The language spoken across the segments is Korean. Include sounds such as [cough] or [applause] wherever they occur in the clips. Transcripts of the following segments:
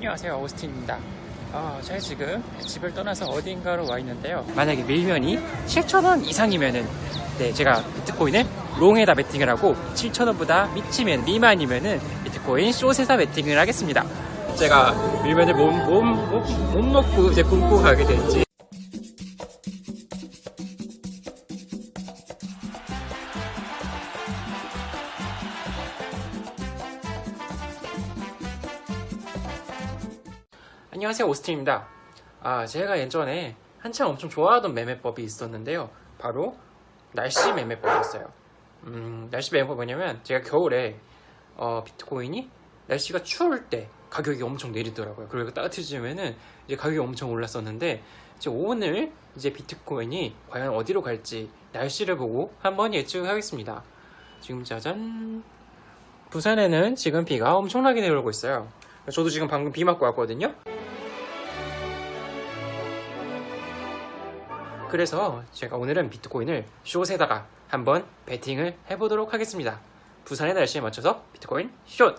안녕하세요 오스틴입니다. 어, 제가 지금 집을 떠나서 어딘가로 와 있는데요. 만약에 밀면이 7,000원 이상이면은 네 제가 비트코인을 롱에다 베팅을 하고 7,000원보다 미치면 미만이면은 비트코인 숏에다 베팅을 하겠습니다. 제가 밀면을 몸, 몸, 몸, 몸 놓고 이제 굶고 가게 될지 안녕하세요 오스틴입니다. 아 제가 예전에 한참 엄청 좋아하던 매매법이 있었는데요. 바로 날씨 매매법이었어요. 음, 날씨 매매법이 뭐냐면 제가 겨울에 어, 비트코인이 날씨가 추울 때 가격이 엄청 내리더라고요. 그리고 따뜻해지면은 이제 가격이 엄청 올랐었는데 이제 오늘 이제 비트코인이 과연 어디로 갈지 날씨를 보고 한번 예측하겠습니다. 지금 짜잔. 부산에는 지금 비가 엄청나게 내려오고 있어요. 저도 지금 방금 비 맞고 왔거든요 그래서 제가 오늘은 비트코인을 숏에다가 한번 베팅을 해보도록 하겠습니다. 부산의 날씨에 맞춰서 비트코인 숏!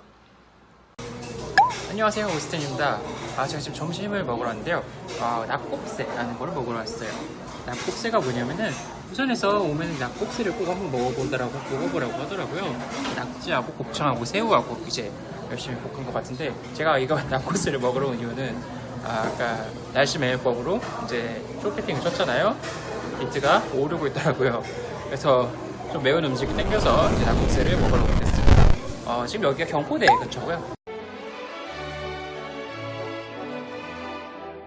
안녕하세요 오스틴입니다. 아 제가 지금 점심을 먹으러 왔는데요. 아, 낙곱새라는 걸 먹으러 왔어요. 낙곱새가 뭐냐면은 부산에서 오면 낙곱새를 꼭 한번 먹어보더라고 먹어보라고 하더라고요. 낙지하고 곱창하고 새우하고 이제 열심히 볶은 것 같은데 제가 이거 [laughs] 낙곱새를 먹으러 온 이유는 아, 아까 날씨 매매법으로 이제 쇼패팅을 쳤잖아요. 비트가 오르고 있더라고요. 그래서 좀 매운 음식이 땡겨서 이제 낙곱새를 먹으러 오게 됐습니다. 어, 지금 여기가 경포대 근처고요.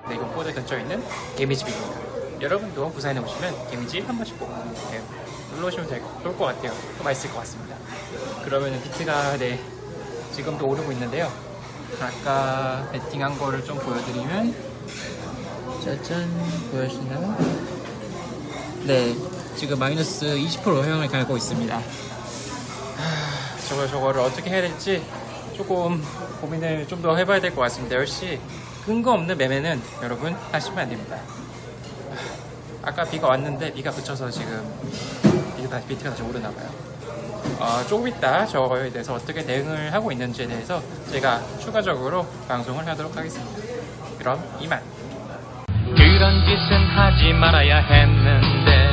네, 경포대 근처에 있는 개미집입니다. 여러분도 부산에 오시면 개미집 한 번씩 꼭 네, 놀러 오시면 될, 좋을 것 같아요. 또 맛있을 것 같습니다. 그러면 비트가 네, 지금도 오르고 있는데요. 아까 베팅한 거를 좀 보여드리면 짜잔 보여주시나요? 네 지금 마이너스 20% 영향을 갈고 있습니다. 하, 저거 저거를 어떻게 해야 될지 조금 고민을 좀 더 해봐야 될 것 같습니다. 역시 근거 없는 매매는 여러분 하시면 안 됩니다. 하, 아까 비가 왔는데 비가 그쳐서 지금 비트가 다시 오르나 봐요 어, 조금 이따 저거에 대해서 어떻게 대응을 하고 있는지에 대해서 제가 추가적으로 방송을 하도록 하겠습니다. 그럼 이만. 그런 짓은 하지 말아야 했는데